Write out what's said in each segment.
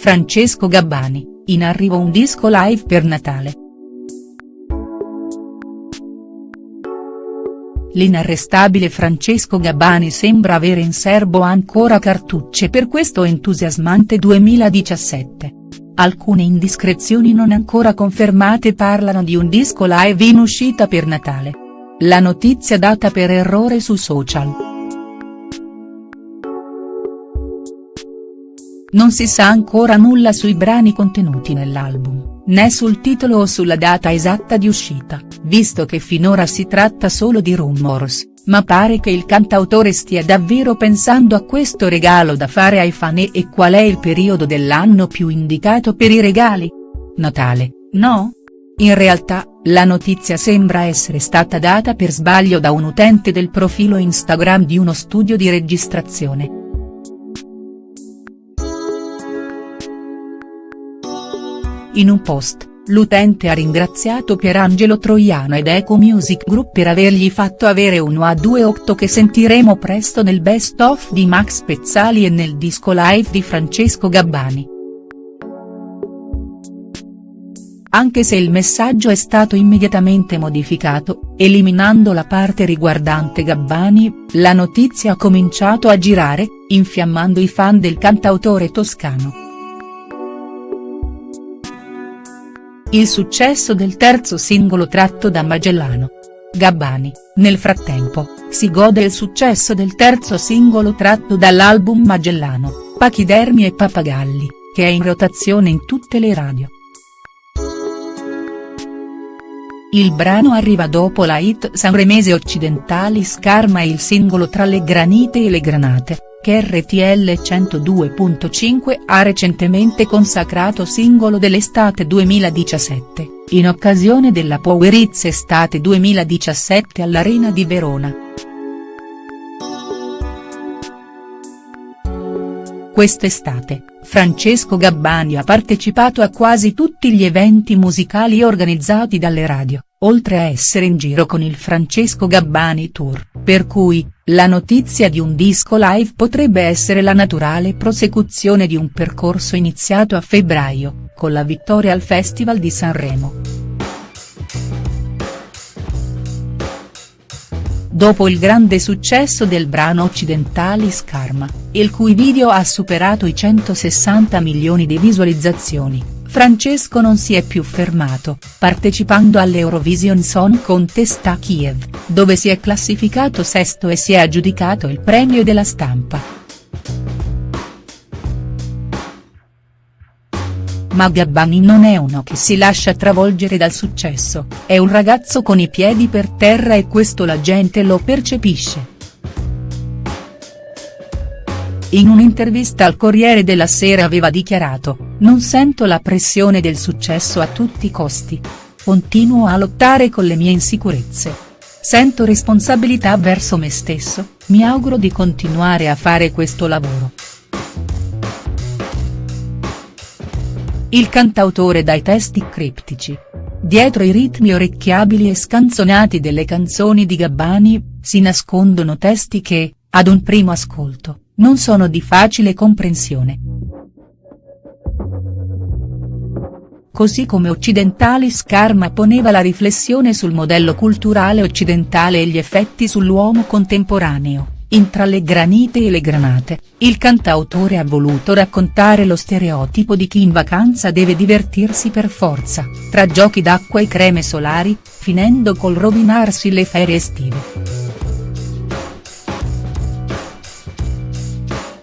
Francesco Gabbani, in arrivo un disco live per Natale. L'inarrestabile Francesco Gabbani sembra avere in serbo ancora cartucce per questo entusiasmante 2017. Alcune indiscrezioni non ancora confermate parlano di un disco live in uscita per Natale. La notizia data per errore su social. Non si sa ancora nulla sui brani contenuti nell'album, né sul titolo o sulla data esatta di uscita, visto che finora si tratta solo di rumors, ma pare che il cantautore stia davvero pensando a questo regalo da fare ai fan e qual è il periodo dell'anno più indicato per i regali? Natale, no? In realtà, la notizia sembra essere stata data per sbaglio da un utente del profilo Instagram di uno studio di registrazione. In un post, l'utente ha ringraziato Pierangelo Troiano ed Eco Music Group per avergli fatto avere uno a 2.8 che sentiremo presto nel best of di Max Pezzali e nel disco live di Francesco Gabbani. Anche se il messaggio è stato immediatamente modificato, eliminando la parte riguardante Gabbani, la notizia ha cominciato a girare, infiammando i fan del cantautore toscano. Il successo del terzo singolo tratto da Magellano. Gabbani, nel frattempo, si gode il successo del terzo singolo tratto dall'album Magellano, Pachidermi e Papagalli, che è in rotazione in tutte le radio. Il brano arriva dopo la hit sanremese Occidentali Scarma e il singolo Tra le granite e le granate, che RTL 102.5 ha recentemente consacrato singolo dell'estate 2017, in occasione della Powerizz Estate 2017 all'Arena di Verona. Quest'estate, Francesco Gabbani ha partecipato a quasi tutti gli eventi musicali organizzati dalle radio, oltre a essere in giro con il Francesco Gabbani Tour, per cui, la notizia di un disco live potrebbe essere la naturale prosecuzione di un percorso iniziato a febbraio, con la vittoria al Festival di Sanremo. Dopo il grande successo del brano Occidentali Scarma, il cui video ha superato i 160 milioni di visualizzazioni, Francesco non si è più fermato, partecipando all'Eurovision Song Contest a Kiev, dove si è classificato sesto e si è aggiudicato il premio della stampa. Ma Gabbani non è uno che si lascia travolgere dal successo, è un ragazzo con i piedi per terra e questo la gente lo percepisce. In un'intervista al Corriere della Sera aveva dichiarato, non sento la pressione del successo a tutti i costi. Continuo a lottare con le mie insicurezze. Sento responsabilità verso me stesso, mi auguro di continuare a fare questo lavoro. Il cantautore dai testi criptici. Dietro i ritmi orecchiabili e scanzonati delle canzoni di Gabbani, si nascondono testi che, ad un primo ascolto, non sono di facile comprensione. Così come Occidentali Scarma poneva la riflessione sul modello culturale occidentale e gli effetti sull'uomo contemporaneo, in Tra le granite e le granate, il cantautore ha voluto raccontare lo stereotipo di chi in vacanza deve divertirsi per forza, tra giochi d'acqua e creme solari, finendo col rovinarsi le ferie estive.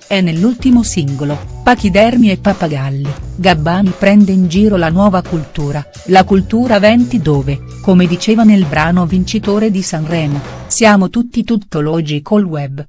È nell'ultimo singolo, Pachidermi e Papagalli, Gabbani prende in giro la nuova cultura, la cultura venti dove, come diceva nel brano vincitore di Sanremo, siamo tutti tuttologi col web,